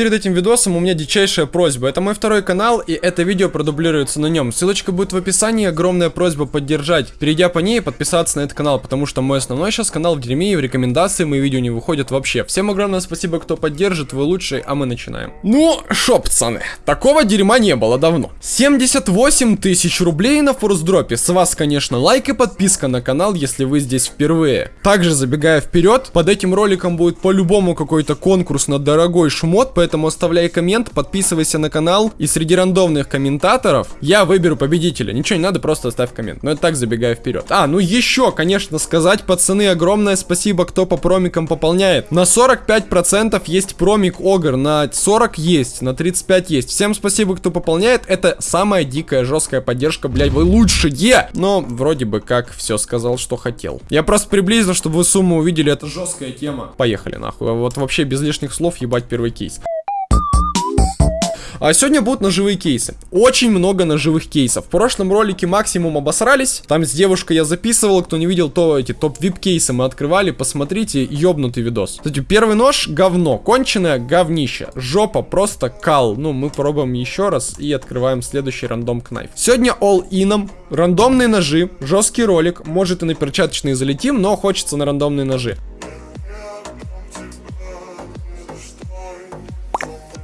перед этим видосом у меня дичайшая просьба. Это мой второй канал, и это видео продублируется на нем. Ссылочка будет в описании, огромная просьба поддержать. Перейдя по ней подписаться на этот канал, потому что мой основной сейчас канал в дерьме, и в рекомендации мои видео не выходят вообще. Всем огромное спасибо, кто поддержит, вы лучшие, а мы начинаем. Ну, шо, пацаны, такого дерьма не было давно. 78 тысяч рублей на форсдропе. С вас, конечно, лайк и подписка на канал, если вы здесь впервые. Также, забегая вперед, под этим роликом будет по-любому какой-то конкурс на дорогой шмот, поэтому оставляй коммент, подписывайся на канал, и среди рандомных комментаторов я выберу победителя. Ничего не надо, просто оставь коммент. Но это так, забегая вперед. А, ну еще, конечно, сказать, пацаны, огромное спасибо, кто по промикам пополняет. На 45% есть промик Огр, на 40 есть, на 35 есть. Всем спасибо, кто пополняет. Это самая дикая, жесткая поддержка, блядь, вы лучшие! Но вроде бы как все сказал, что хотел. Я просто приблизил, чтобы вы сумму увидели, это жесткая тема. Поехали нахуй. Вот вообще без лишних слов ебать первый кейс. А сегодня будут ножевые кейсы. Очень много ножевых кейсов. В прошлом ролике максимум обосрались. Там с девушкой я записывал. Кто не видел, то эти топ-вип кейсы мы открывали. Посмотрите, ёбнутый видос. Кстати, первый нож говно. Конченое говнище. Жопа просто кал. Ну, мы пробуем еще раз и открываем следующий рандом кнайф. Сегодня all ином. Рандомные ножи. Жесткий ролик. Может и на перчаточные залетим, но хочется на рандомные ножи.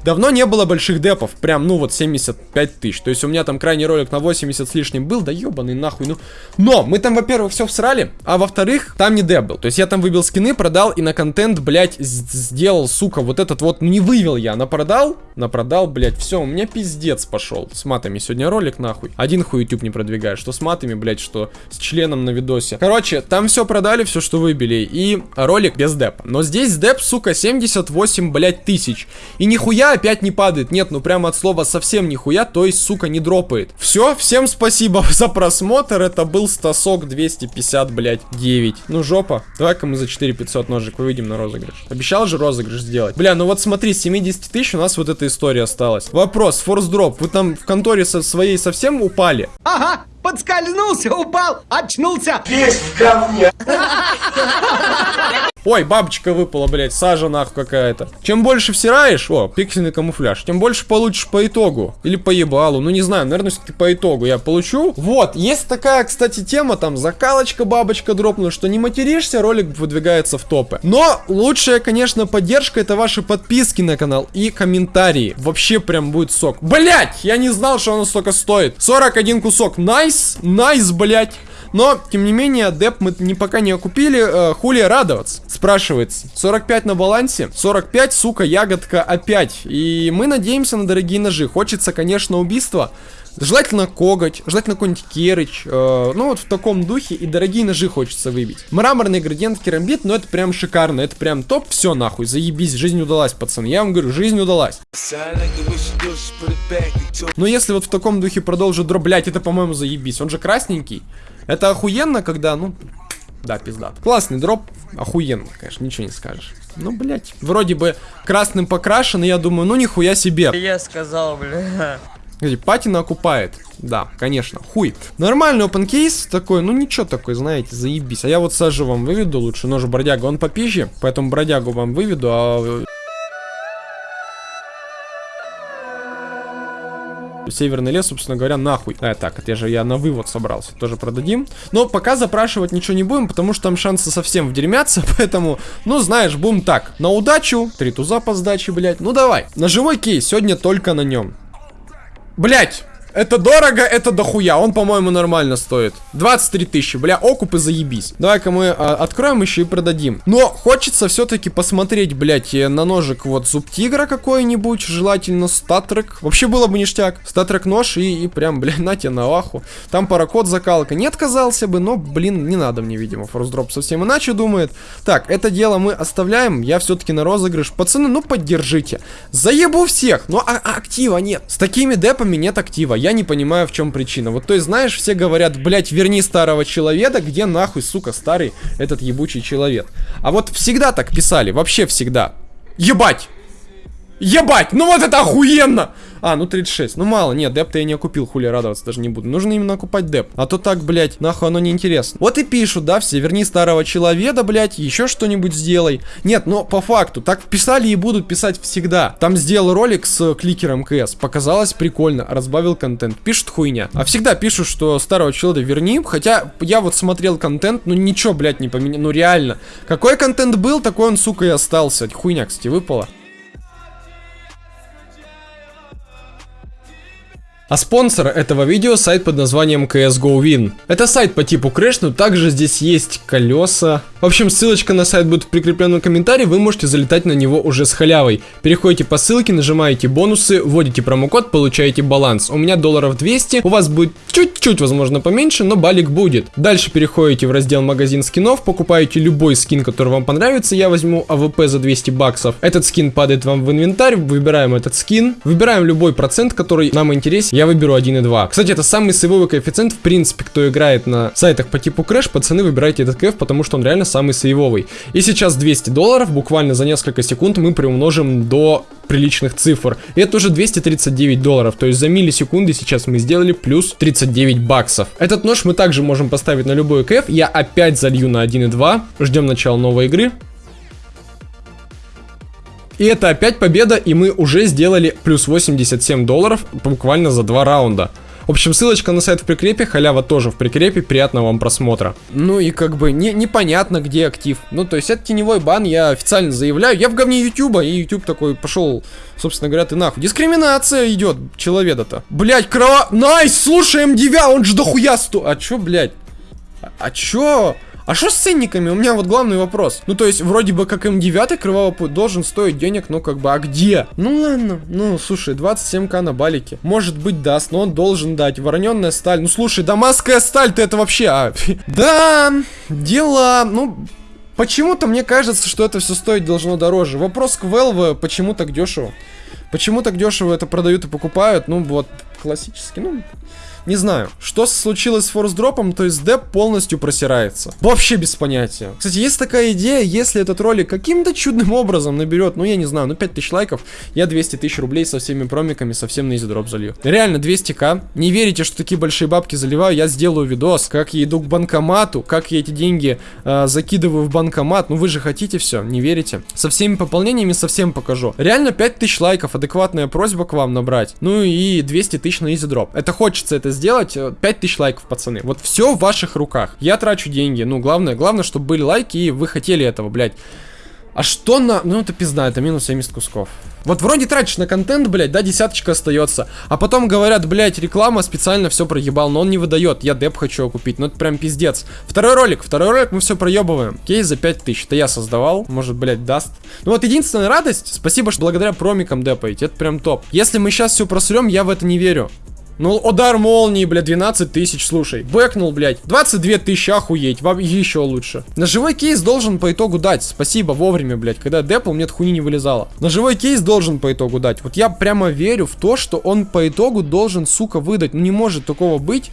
Давно не было больших депов, прям, ну вот 75 тысяч. То есть у меня там крайний ролик на 80 с лишним был, да ебаный нахуй, ну. Но мы там, во-первых, все всрали, а во-вторых, там не деп был. То есть я там выбил скины, продал и на контент, блядь, сделал, сука, вот этот вот, ну не вывел я, на продал, на продал, блядь, все, у меня пиздец пошел. С матами сегодня ролик, нахуй. Один хуй YouTube не продвигает, что с матами, блядь, что с членом на видосе. Короче, там все продали, все, что выбили, и ролик без депа. Но здесь деп, сука, 78, блядь, тысяч. И нихуя опять не падает. Нет, ну прямо от слова совсем нихуя, то есть, сука, не дропает. Все, всем спасибо за просмотр. Это был Стасок 250, блядь, 9. Ну, жопа. Давай-ка мы за 4500 ножик выведем на розыгрыш. Обещал же розыгрыш сделать. Бля, ну вот смотри, с 70 тысяч у нас вот эта история осталась. Вопрос, форс дроп. Вы там в конторе со своей совсем упали? Ага, подскользнулся, упал, очнулся. Есть в говне. Ой, бабочка выпала, блядь, сажа нахуй какая-то. Чем больше всираешь, о, пиксельный камуфляж, тем больше получишь по итогу. Или по ебалу, ну не знаю, наверное, все-таки по итогу я получу. Вот, есть такая, кстати, тема, там, закалочка бабочка дропнула, что не материшься, ролик выдвигается в топы. Но лучшая, конечно, поддержка это ваши подписки на канал и комментарии. Вообще прям будет сок. Блять, я не знал, что оно столько стоит. 41 кусок, найс, найс, блять. Но, тем не менее, деп мы не пока не окупили. Э, хули радоваться? Спрашивается. 45 на балансе. 45, сука, ягодка опять. И мы надеемся на дорогие ножи. Хочется, конечно, убийства. Желательно коготь, желательно какой-нибудь керыч. Э, ну вот в таком духе и дорогие ножи хочется выбить. Мраморный градиент керамбит, ну это прям шикарно, это прям топ. Все нахуй, заебись, жизнь удалась, пацаны. Я вам говорю, жизнь удалась. Но если вот в таком духе продолжит дроблять, это, по-моему, заебись. Он же красненький. Это охуенно, когда, ну, да, пизда. Классный дроп, охуенно, конечно, ничего не скажешь. Ну, блять, вроде бы красным покрашен, и я думаю, ну нихуя себе. Я сказал, бля. Патина окупает. Да, конечно, хуй. Нормальный open кейс такой, ну ничего такой, знаете, заебись. А я вот сажу вам выведу лучше, нож бродяга, он попизже, поэтому бродягу вам выведу, а Северный лес, собственно говоря, нахуй. А, так, это же я на вывод собрался. Тоже продадим. Но пока запрашивать ничего не будем, потому что там шансы совсем вдермятся. Поэтому, ну, знаешь, будем так. На удачу. Три туза по сдаче, блядь. Ну, давай. Ножевой кейс. Сегодня только на нем. Блять! Это дорого, это дохуя. Он, по-моему, нормально стоит. 23 тысячи. Бля, окупы заебись. Давай-ка мы а, откроем еще и продадим. Но хочется все-таки посмотреть, блядь, э, на ножик вот зуб тигра какой-нибудь. Желательно статрек. Вообще было бы ништяк. Статрек нож и, и прям, блядь, на тебе на лаху. Там паракод закалка. Не отказался бы, но, блин, не надо мне, видимо. Форсдроп совсем иначе думает. Так, это дело мы оставляем. Я все-таки на розыгрыш. Пацаны, ну поддержите. Заебу всех. Но а, а актива нет. С такими депами нет актива я не понимаю, в чем причина. Вот, то есть, знаешь, все говорят, блять, верни старого человека, где нахуй, сука, старый этот ебучий человек. А вот всегда так писали, вообще всегда. Ебать! Ебать, ну вот это охуенно! А, ну 36. Ну мало, нет, деп-то я не окупил, хули радоваться даже не буду. Нужно именно окупать деп. А то так, блядь, нахуй оно не интересно. Вот и пишут, да, все, верни старого человека, блядь, еще что-нибудь сделай. Нет, но по факту, так писали и будут писать всегда. Там сделал ролик с кликером КС, показалось прикольно, разбавил контент. Пишут хуйня. А всегда пишут, что старого человека верни, хотя я вот смотрел контент, ну ничего, блядь, не поменял, ну реально. Какой контент был, такой он, сука, и остался. Хуйня, кстати, выпала. А спонсор этого видео сайт под названием CSGO Win. Это сайт по типу Crash, но также здесь есть колеса. В общем, ссылочка на сайт будет в прикрепленном комментарии, вы можете залетать на него уже с халявой. Переходите по ссылке, нажимаете бонусы, вводите промокод, получаете баланс. У меня долларов 200, у вас будет чуть-чуть, возможно, поменьше, но балик будет. Дальше переходите в раздел магазин скинов, покупаете любой скин, который вам понравится. Я возьму AWP за 200 баксов. Этот скин падает вам в инвентарь, выбираем этот скин, выбираем любой процент, который нам интересен я выберу 1,2. Кстати, это самый сейвовый коэффициент, в принципе, кто играет на сайтах по типу Crash, пацаны, выбирайте этот кэф, потому что он реально самый сейвовый. И сейчас 200 долларов, буквально за несколько секунд мы приумножим до приличных цифр. И это уже 239 долларов, то есть за миллисекунды сейчас мы сделали плюс 39 баксов. Этот нож мы также можем поставить на любой кэф, я опять залью на 1.2, ждем начала новой игры. И это опять победа, и мы уже сделали плюс 87 долларов буквально за два раунда. В общем, ссылочка на сайт в прикрепе, халява тоже в прикрепе, приятного вам просмотра. Ну и как бы не, непонятно, где актив. Ну, то есть это теневой бан, я официально заявляю. Я в говне Ютуба, и Ютуб такой пошел, собственно говоря, ты нахуй. Дискриминация идет, человека-то. Блять, крова... Найс, слушай, М9, он же дохуя сто... А чё, блять? А, а чё? А что с ценниками? У меня вот главный вопрос. Ну, то есть, вроде бы, как М9 кровавый путь должен стоить денег, но как бы, а где? Ну, ладно. Ну, слушай, 27к на балике. Может быть, даст, но он должен дать. Вороненная сталь. Ну, слушай, дамасская сталь, ты это вообще... А, да, дела, ну... Почему-то мне кажется, что это все стоить должно дороже. Вопрос к Valve, почему так дешево? Почему так дешево это продают и покупают? Ну, вот, классически, ну... Не знаю, что случилось с форс-дропом, то есть деп полностью просирается. Вообще без понятия. Кстати, есть такая идея, если этот ролик каким-то чудным образом наберет, ну я не знаю, ну 5000 лайков, я 200 тысяч рублей со всеми промиками совсем на Easy Drop залью. Реально 200к. Не верите, что такие большие бабки заливаю, я сделаю видос, как я иду к банкомату, как я эти деньги э, закидываю в банкомат. Ну вы же хотите все, не верите? Со всеми пополнениями совсем покажу. Реально 5000 лайков, адекватная просьба к вам набрать. Ну и 200 тысяч на Easy Drop. Это хочется это сделать, 5000 э, лайков, пацаны. Вот все в ваших руках. Я трачу деньги. Ну, главное, главное, чтобы были лайки, и вы хотели этого, блядь. А что на... Ну, это пизда, это минус 70 кусков. Вот вроде тратишь на контент, блядь, да, десяточка остается. А потом говорят, блядь, реклама специально все проебал, но он не выдает. Я деп хочу купить. Ну, это прям пиздец. Второй ролик, второй ролик мы все проебываем. Кейс за 5000. Это я создавал. Может, блядь, даст. Ну вот единственная радость, спасибо, что благодаря промикам депаете. Это прям топ. Если мы сейчас все просрем, я в это не верю. Ну, удар молнии, блядь, 12 тысяч, слушай. Бэкнул, блядь. 22 тысячи, охуеть. Вам еще лучше. На живой кейс должен по итогу дать. Спасибо, вовремя, блядь. Когда депл, мне хуйни не вылезало. На живой кейс должен по итогу дать. Вот я прямо верю в то, что он по итогу должен, сука, выдать. Ну, не может такого быть.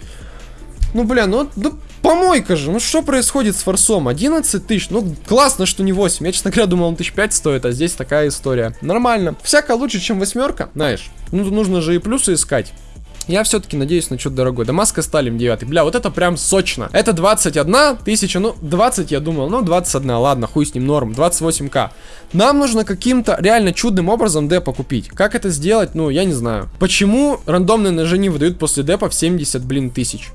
Ну, бля, ну, да помойка же. Ну, что происходит с форсом? 11 тысяч. Ну, классно, что не 8. Я, честно говоря, думал, он тысяч 5 стоит, а здесь такая история. Нормально. Всяко лучше, чем восьмерка, знаешь. Ну, нужно же и плюсы искать. Я все-таки надеюсь на что-то дорогое. Дамаска Сталим 9. Бля, вот это прям сочно. Это 21 тысяча, ну 20 я думал, ну 21, ладно, хуй с ним, норм, 28к. Нам нужно каким-то реально чудным образом депа купить. Как это сделать, ну я не знаю. Почему рандомные ножи не выдают после депа в 70, блин, тысяч?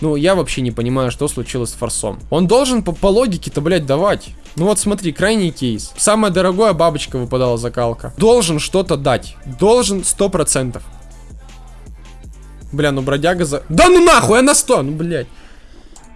Ну, я вообще не понимаю, что случилось с форсом. Он должен по, по логике-то, блядь, давать. Ну вот смотри, крайний кейс. Самая дорогая бабочка выпадала закалка. Должен что-то дать. Должен 100%. Бля, ну бродяга за... Да ну нахуй, она 100, ну блядь.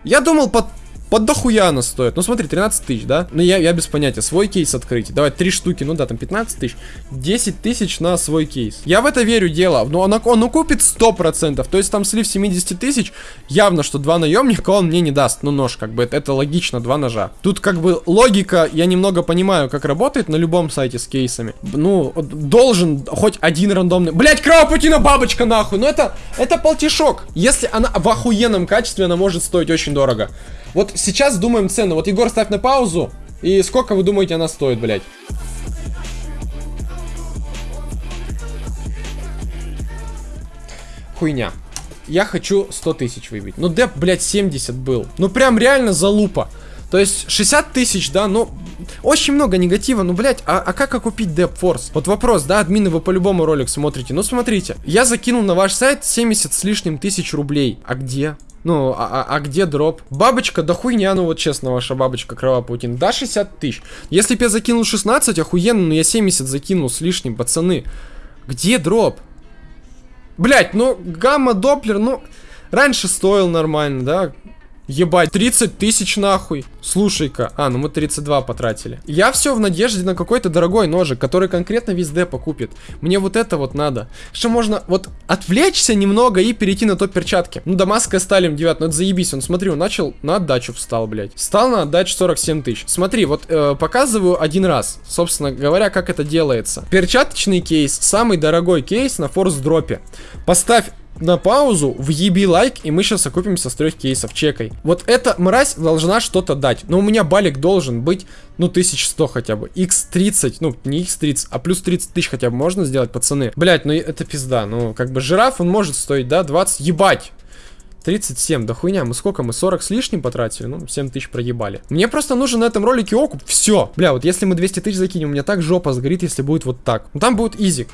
Я думал, под под дохуя она стоит. Ну смотри, 13 тысяч, да? Ну я, я без понятия. Свой кейс открыть. Давай, 3 штуки, ну да, там 15 тысяч. 10 тысяч на свой кейс. Я в это верю дело. Но он, он укупит 100%. То есть там слив 70 тысяч. Явно, что два наемника он мне не даст. Ну нож, как бы, это, это логично, два ножа. Тут как бы логика, я немного понимаю, как работает на любом сайте с кейсами. Ну, должен хоть один рандомный... Блять, кровопутина бабочка нахуй. Ну это, это полтишок. Если она в охуенном качестве, она может стоить очень дорого. Вот сейчас думаем цену. Вот, Егор, ставь на паузу. И сколько вы думаете она стоит, блядь? хуйня. Я хочу 100 тысяч выбить. Ну, деп, блядь, 70 был. Ну, прям реально залупа. То есть 60 тысяч, да, ну, очень много негатива, ну, блядь, а, а как окупить Деп Форс? Вот вопрос, да, админы, вы по-любому ролик смотрите. Ну, смотрите, я закинул на ваш сайт 70 с лишним тысяч рублей. А где? Ну, а, а, а где дроп? Бабочка, да хуйня, ну вот честно, ваша бабочка Кровавая Паутина. Да, 60 тысяч. Если бы я закинул 16, охуенно, но я 70 закинул с лишним, пацаны. Где дроп? Блять, ну, гамма-доплер, ну, раньше стоил нормально, да? Ебать, 30 тысяч нахуй. Слушай-ка. А, ну мы 32 потратили. Я все в надежде на какой-то дорогой ножик, который конкретно весь депо купит. Мне вот это вот надо. Что можно вот отвлечься немного и перейти на топ перчатки. Ну, дамасская сталим 9, ну это заебись. Он, смотри, он начал на отдачу встал, блядь. Встал на отдачу 47 тысяч. Смотри, вот э, показываю один раз. Собственно говоря, как это делается. Перчаточный кейс, самый дорогой кейс на форс дропе. Поставь на паузу, въеби лайк, и мы сейчас окупимся с трех кейсов, чекай. Вот эта мразь должна что-то дать. Но у меня балик должен быть, ну, 1100 хотя бы. X30, ну, не X30, а плюс 30 тысяч хотя бы можно сделать, пацаны. Блять, ну это пизда. Ну, как бы жираф, он может стоить, да, 20, ебать. 37, да хуйня, мы сколько, мы 40 с лишним потратили, ну, 7 тысяч проебали. Мне просто нужен на этом ролике окуп, все. Бля, вот если мы 200 тысяч закинем, у меня так жопа сгорит, если будет вот так. Ну, там будет изик.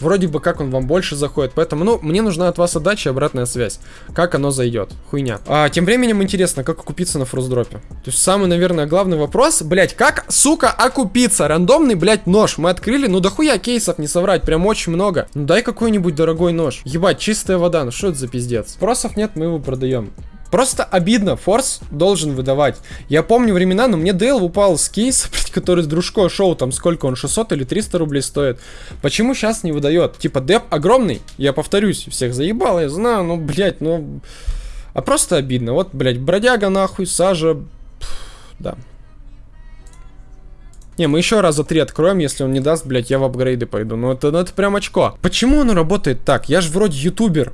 Вроде бы как он вам больше заходит. Поэтому, ну, мне нужна от вас отдача и обратная связь. Как оно зайдет. Хуйня. А, тем временем интересно, как окупиться на фрустдропе. То есть самый, наверное, главный вопрос. Блять, как, сука, окупиться? Рандомный, блять, нож. Мы открыли, ну дохуя кейсов, не соврать. Прям очень много. Ну дай какой-нибудь дорогой нож. Ебать, чистая вода. Ну что это за пиздец? Спросов нет, мы его продаем. Просто обидно, Форс должен выдавать. Я помню времена, но мне Дейл упал с кейса, который с дружкой шоу, там сколько он, 600 или 300 рублей стоит. Почему сейчас не выдает? Типа, деп огромный, я повторюсь, всех заебал, я знаю, ну, блядь, ну... А просто обидно. Вот, блядь, бродяга нахуй, сажа... Пфф, да. Не, мы еще раза три откроем, если он не даст, блядь, я в апгрейды пойду. Ну это, ну это прям очко. Почему оно работает так? Я же вроде ютубер.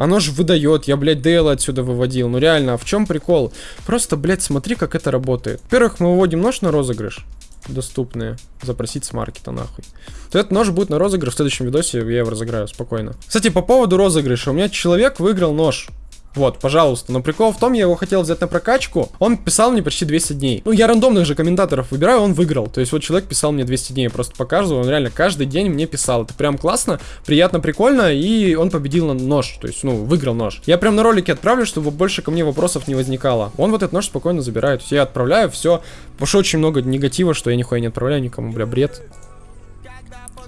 Оно же выдает, я, блядь, Дейла отсюда выводил. Ну реально, а в чем прикол? Просто, блядь, смотри, как это работает. Во-первых, мы выводим нож на розыгрыш. Доступные. Запросить с маркета, нахуй. То этот нож будет на розыгрыш в следующем видосе, я его разыграю спокойно. Кстати, по поводу розыгрыша. У меня человек выиграл нож. Вот, пожалуйста. Но прикол в том, я его хотел взять на прокачку. Он писал мне почти 200 дней. Ну, я рандомных же комментаторов выбираю, он выиграл. То есть вот человек писал мне 200 дней, я просто показываю. Он реально каждый день мне писал. Это прям классно, приятно, прикольно. И он победил на нож. То есть, ну, выиграл нож. Я прям на ролике отправлю, чтобы больше ко мне вопросов не возникало. Он вот этот нож спокойно забирает. То есть я отправляю, все. Потому что очень много негатива, что я нихуя не отправляю никому, бля, бред.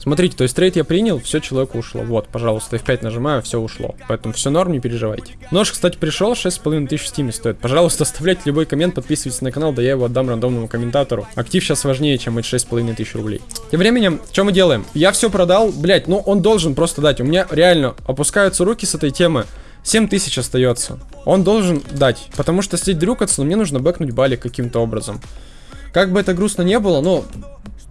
Смотрите, то есть трейд я принял, все, человеку ушло. Вот, пожалуйста, F5 нажимаю, все ушло. Поэтому все норм, не переживайте. Нож, кстати, пришел, 6,5 тысяч в стиме стоит. Пожалуйста, оставляйте любой коммент, подписывайтесь на канал, да я его отдам рандомному комментатору. Актив сейчас важнее, чем эти 6,5 тысяч рублей. Тем временем, что мы делаем? Я все продал, блять, ну он должен просто дать. У меня реально опускаются руки с этой темы. 7 тысяч остается. Он должен дать. Потому что сидеть дрюкаться, но мне нужно бэкнуть балик каким-то образом. Как бы это грустно не было, но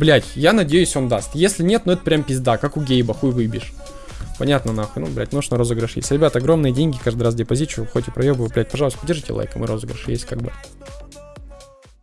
Блять, я надеюсь, он даст. Если нет, ну это прям пизда, как у Гейба, хуй выбьешь. Понятно, нахуй. Ну, блядь, нож на розыгрыш есть. Ребят, огромные деньги каждый раз депозичу, хоть и проебываю, блядь, пожалуйста, поддержите лайком и розыгрыш есть как бы.